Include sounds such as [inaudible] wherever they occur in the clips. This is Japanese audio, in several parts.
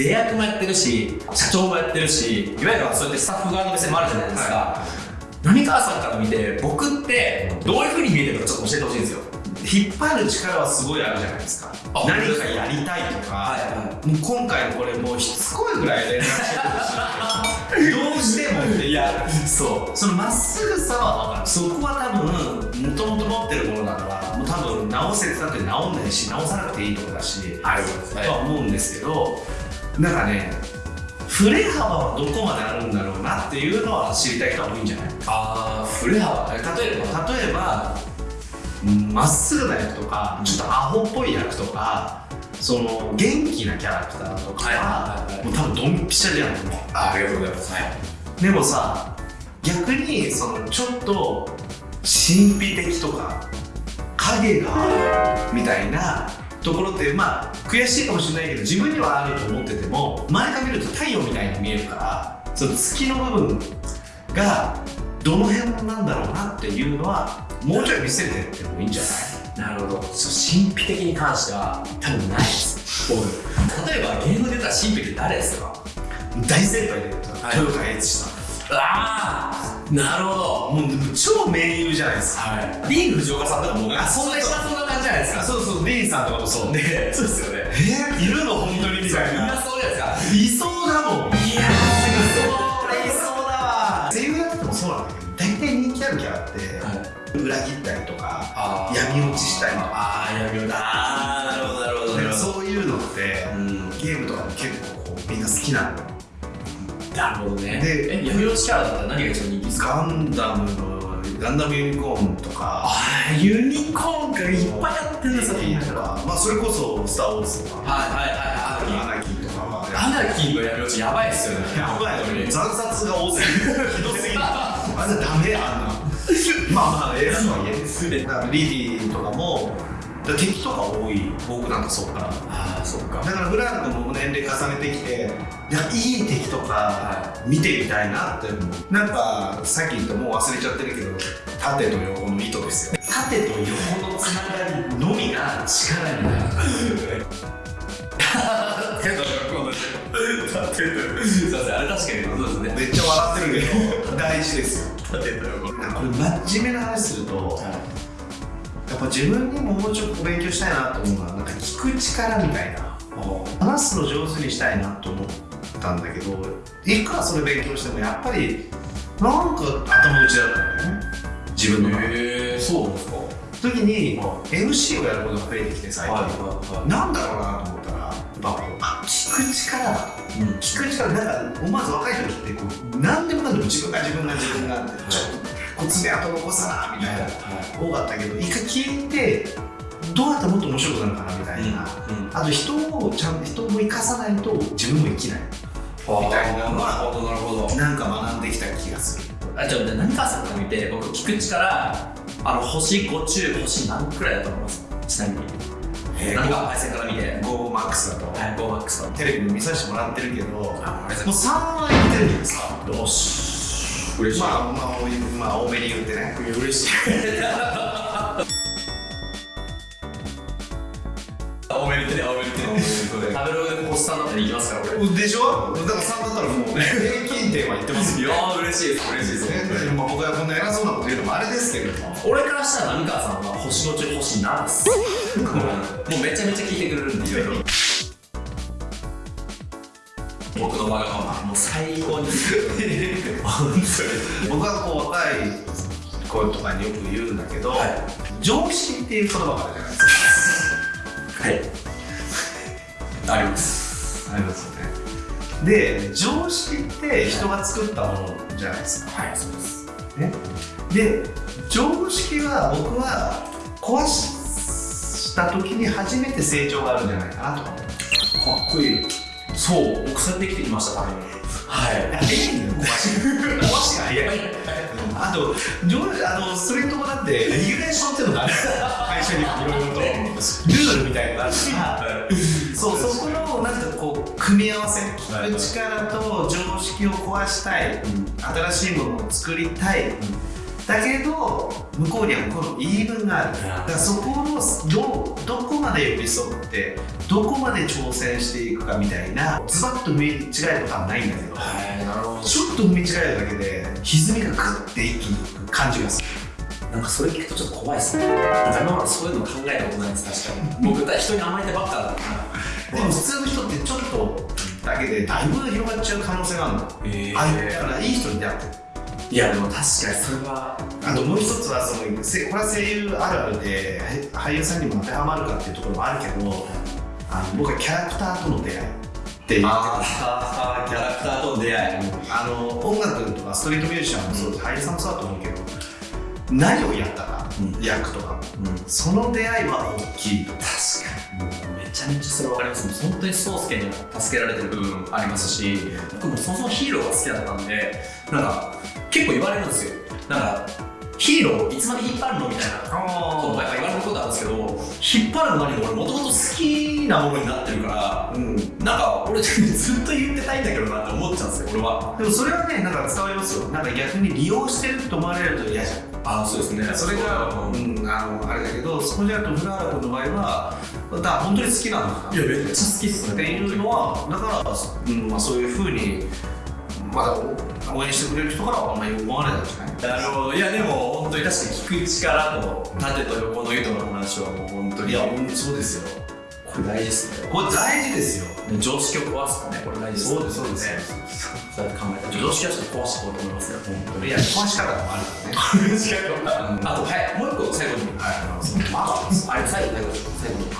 出役もやってるし社長もやってるしいわゆるそうやってスタッフ側の目線もあるじゃないですか、はい。浪川さんから見て僕ってどういうふうに見えてるかちょっと教えてほしいんですよ。引っ張る力はすごいあるじゃないですか。何かやりたいとか、はいはい、もう今回のこれもうしつこいぐらい連絡してるし [laughs] どうしてもって。いやそう。そのまっすぐさは分かる。そこは多分もともと持ってるものだからもう多分直せてたって直んないし直さなくていいとこだし、はい、とは思うんですけどなんかね振れ幅はどこまであるんだろうなっていうのは知りたい人は多いんじゃない？ああ振れ幅。例えば？例えばまっすぐな役とかちょっとアホっぽい役とかその元気なキャラクターとかはもう多分ドンピシャじゃんもう。あありがとうございます、はい、でもさ逆にそのちょっと神秘的とか影があるみたいなところってまあ悔しいかもしれないけど自分にはあると思ってても前から見ると太陽みたいに見えるからその月の部分がどの辺なんだろうなっていうのはもうちょい見せてってもいいんじゃない？なるほど。そう神秘的に関しては多分ないです。僕例えばゲームで言ったら神秘って誰ですか？大先輩で言ったら豊川悦司さんああなるほど。もう超名優じゃないですか、はい、ディーン・藤岡さんとかもあそんなそんな感じじゃないですか。そうそう。ディーンさんとかもそう。ね。そうですよね。えー、いるの本当にみたいな。いやそうですか。いそうだもん。いやーそれいそうだわ。声優やっててもそうなんだけど大体人気あるキャラって、はい。裏切ったりとか闇落ちしたりとか。ああ闇落ち。ああなるほどなるほどそういうのって、うん、ゲームとかも結構こうみんな好きなのなるほどね。で闇落ちキャラだったら何が一番人気ですか？ガンダムのガンダムユニコーンとか。ああユニコーンがいっぱいやってるんですよまあそれこそ「スター・ウォーズ」とか。はいはいはいアナキーとかはアナキーの闇落ちやばいっすよね。やばいよね。惨殺が多すぎるひどすぎる [laughs] あれダメあんな。[laughs] まあまあ映画とはいえですだからリリーとかも敵とか多い僕なんかそうからああそっか。だからフランクも年齢重ねてきていやいい敵とか見てみたいなって思うなんかさっき言ったもう忘れちゃってるけど縦と横の糸ですよ。縦と横のつながりのみが力になる。[laughs] 手と横の縦とすいませんあれ確かにそうですね。めっちゃ笑ってるけど大事ですよ。縦と横。これ真面目な話すると、はいやっぱ自分にももうちょっと勉強したいなと思うのはなんか聞く力みたいな。話すの上手にしたいなと思ったんだけどいくらそれ勉強してもやっぱりなんか頭打ちだったんだよね。自分の中で、えー、そうですか。時に MC をやることが増えてきて最近、は。いはいはい、なんだろうなと思ったらやっぱこうあ聞く力だと、うん、聞く力なんか思わず若い時ってこう何でもかんでも自分が自分が自分がって、ちょっと爪痕残さなみたいな、多かったけど一回聞いてどうやったらもっと面白くなるかなみたいな、うんうん、あと人をちゃんと人も生かさないと自分も生きない。みたいなのはなんか学んできた気がする。あじゃあ何川さんから見て僕聞く力あの星5中星何くらいだと思います？ちなみに。えー、何か配線から見て。GoMax だと。はい GoMax だテレビで見させてもらってるけどもう3はいってるんです。かよし嬉しい。まあまあ、まあ、多めに言ってね。[laughs] 嬉しい。[laughs] 多めに言ってね多めに言ってね。食べログでコスタンだったらいきますから俺でしょ？だから3だったらもうね [laughs] 平均点は言ってますよいや嬉しいです嬉しいです。ねまあ僕はこんな偉そうなこと言うのもあれですけれども。俺からしたら浪川さんは星の中星なんですもうめちゃめちゃ聞いてくれるんでいろいろ僕のわがままもう最高に。僕はこう若い子とかによく言うんだけど、はい、常識っていう言葉があるじゃないですか。はい。あります。ありますよね。で常識って人が作ったものじゃないですか。はいそうです。ね。で常識は僕は壊した時に初めて成長があるんじゃないかなとかっこいいそう僕そうやって生きてきました。ためにはい。壊し壊しが早い。あとあのそれともだってレギュレーションってい。うのがある会社にい。ろい。ろとルールみたい。なのがあるそうそこのなんかこう組み合わせ聞く力と常識を壊したい、新しい。ものを作りたい、だけど向こうには向こうの言い分がある。だからそこのどどこまで寄り添ってどこまで挑戦していくかみたいなズバッと踏み違えることはないんだけどはいなるほど。ちょっと踏み違えるだけで歪みがグッて一気にいく感じがする。なんかそれ聞くとちょっと怖いですね。今までそういうの考えたことないです確かに。[laughs] 僕だ人に甘えてばっかだからで。も普通の人ってちょっとだけでだいぶ広がっちゃう可能性があるの。えあだからいい人に出会っていやでも確かにそれはあともう一つはそのせこれは声優あるあるで俳優さんにも当てはまるかっていうところもあるけどあの僕はキャラクターとの出会いっていう。ああキャラクターとの出会い。あの音楽とかストリートミュージシャンもそう俳優さんもそうだと思うけど何をやったか、うん。役とか。もうん。その出会いは大きい。と確かに。めちゃめちゃそれ分かります。本当に宗介にも助けられてる部分ありますし僕もそもそもヒーローが好きだったんでなんか結構言われるんですよ。なんかヒーローいつまで引っ張るのみたいなことがやっぱ言われることあるんですけど引っ張るのにも俺もともと好きなものになってるからうん。なんか俺ずっと言ってたいんだけどなって思っちゃうんですよ俺は。でもそれはねなんか伝わりますよ。なんか逆に利用してると思われると嫌じゃん。ああそうですね。それが、うう。んん、あのあれだけどそこじゃと古原君の場合はだから本当に好きなのかな。いやめっちゃ好きっすっていうのはだから、うんまあ、そういうふうにまだ応援してくれる人からはあんまり思われないんじゃない。なるほど。いやでも本当に確かに聞く力と縦と横の糸の話はもう本当に。いや本当そうですよ。これ大事ですねこれ大事ですよ。常識を壊すかね。これ大事ですねそうですそうです。ねそうやって考えたら常識はちょっと壊していこうと思いますよ。本当に。いや壊し方もあるからね。常識はあとはい。もう一個最後にはいあれ最後最後最後に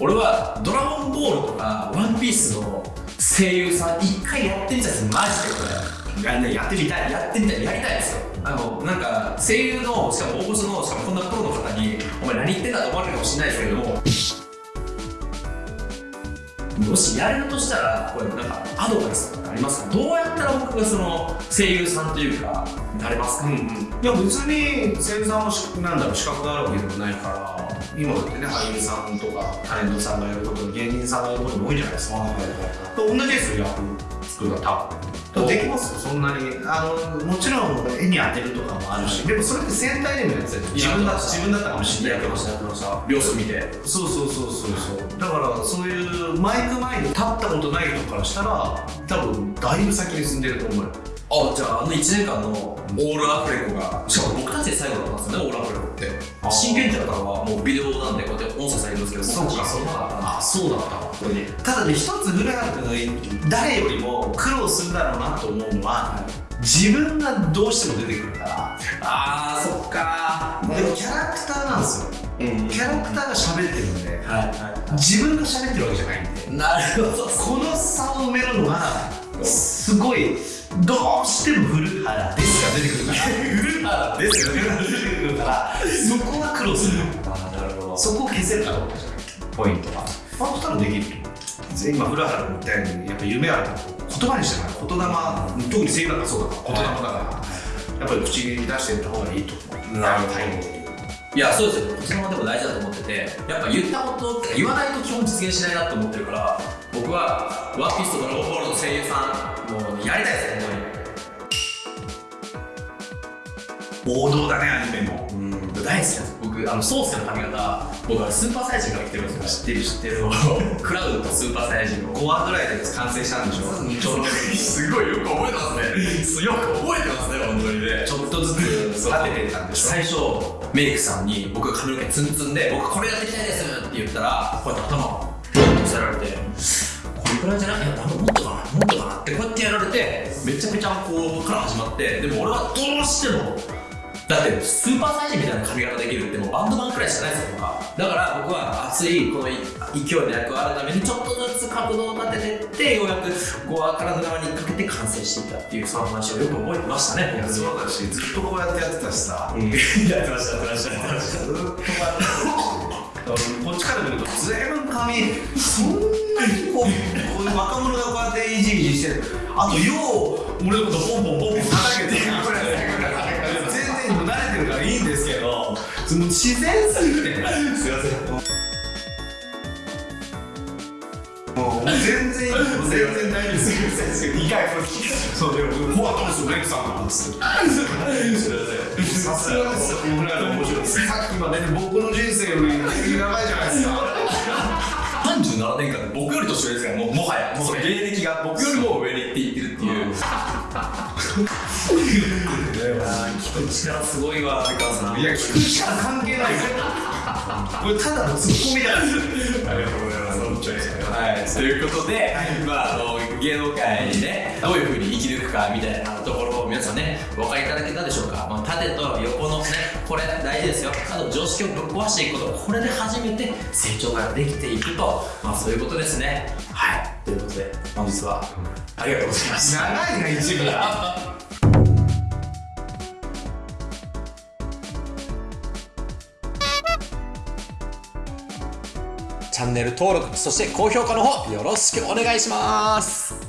俺は「ドラゴンボール」とか「ワンピースの声優さん一回やってみたいですマジでこれや,、ね、やってみたいやってみたいやりたいですよあのなんか声優のしかも大御所のしかもこんなプロの方にお前何言ってんだと思われるかもしれないですけども。もしやれるとしたらこれなんかアドバイスとかありますか？どうやったら僕がその声優さんというかなれますか、うんうん、いや別に声優さんはなんだろう資格があるわけでもないから。今だってね俳優さんとかタレントさんがやること芸人さんがやることも多いじゃないですか、同じですよ役作るのは多分。できますよそんなにあのもちろん絵に当てるとかもあるし、でもそれって戦隊でもやってたよ自分だ自分だったかもしれないけどやってました秒数見てそうそうそうそうそう。だからそういうマイク前に立ったことない人からしたら多分だいぶ先に進んでると思うよ。あじゃああの1年間のオールアフレコがしかも僕たちで最後だったんですよねオールアフレコって。あ真剣者からはもうビデオなんでこうやって音声されるんですけど僕たちそうかあそうだったわ。これにただね一つ古原君が誰よりも苦労するだろうなと思うのは自分がどうしても出てくるから。あーそっか。でもキャラクターなんですよ。うん。キャラクターが喋ってるんで自分が喋ってるわけじゃないんで。なるほど。この差を埋めるのがすごいどうしても古原ですが出てくるから古原ですよね出てくるから。[laughs] そこは苦労する。あーなるほどそこを消せるかどうかじゃないポイントは。あと多分できると思う今古原君言ったようにやっぱ夢ある言葉にしてない言霊特に声優だからそうだから言霊だからやっぱり口に出していった方がいいと思う。なるほど。タイミング的にいやそうです。よこちらもでも大事だと思ってて。やっぱ言ったことってか言わないと基本実現しないなと思ってるから僕はワンピースとドラゴンボールの声優さんもうやりたいです本王道だねアニメも。当にうん大好きなんです。僕あのソースの髪型僕はスーパーサイヤ人から来てるんですよ知ってる知ってるクラウドとスーパーサイヤ人を5話ぐらいで完成したんでしょちょっとすごいよく覚えてますね。よく覚えてますね本当にね。ちょっとずつ育ててたんでしょ？最初メイクさんに僕が髪の毛ツンツンで僕これやってみたいですって言ったらこうやって頭をドンとさられてこれくらいじゃない？いや多分もっとかなもっとかなってこうやってやられてめちゃめちゃこうから始まってでも俺はどうしてもだってスーパーサイヤ人みたいな髪型できるってもうバンドマンくらいしかないですよ僕は。だから僕は熱いこの勢いの役をあるためにちょっとずつ角度を立ててってようやくこう体側にかけて完成していったっていうその話をよく覚えてましたねいやそうだしずっとこうやってやってたしさ。うん。やってましたやってましたやってました。ずっとこうやってこっちから見るとずいぶん髪そんなにこうこういう若者がこうやっていじいじしてる。あとよう俺のことポンポンポンポン叩けて全然もう慣れてるからいいんですけどその自然すぎて。すいません。もう全然全然大丈夫ですよ2回これそうでもフォワードですよレクさんなんですさすがですよこれは面白いさっきまで僕の人生より長いじゃないですか37年間で僕より年上ですからもうもはやもうその芸歴が僕よりも上に行っていってるっていう聞く力すごいわ相川さんいや聞く力関係ないこれただのツッコミなんですよありがとうございますということで、まあ、あの芸能界にねどういうふうに生き抜くかみたいなところを皆さんねお分かりいただけたでしょうか、まあ、縦と横のねこれ大事ですよ。あと常識をぶっ壊していくこと。これで初めて成長ができていくと、まあ、そういうことですね。はい。ということで本日はありがとうございました。長いな一部チャンネル登録そして高評価の方よろしくお願いします。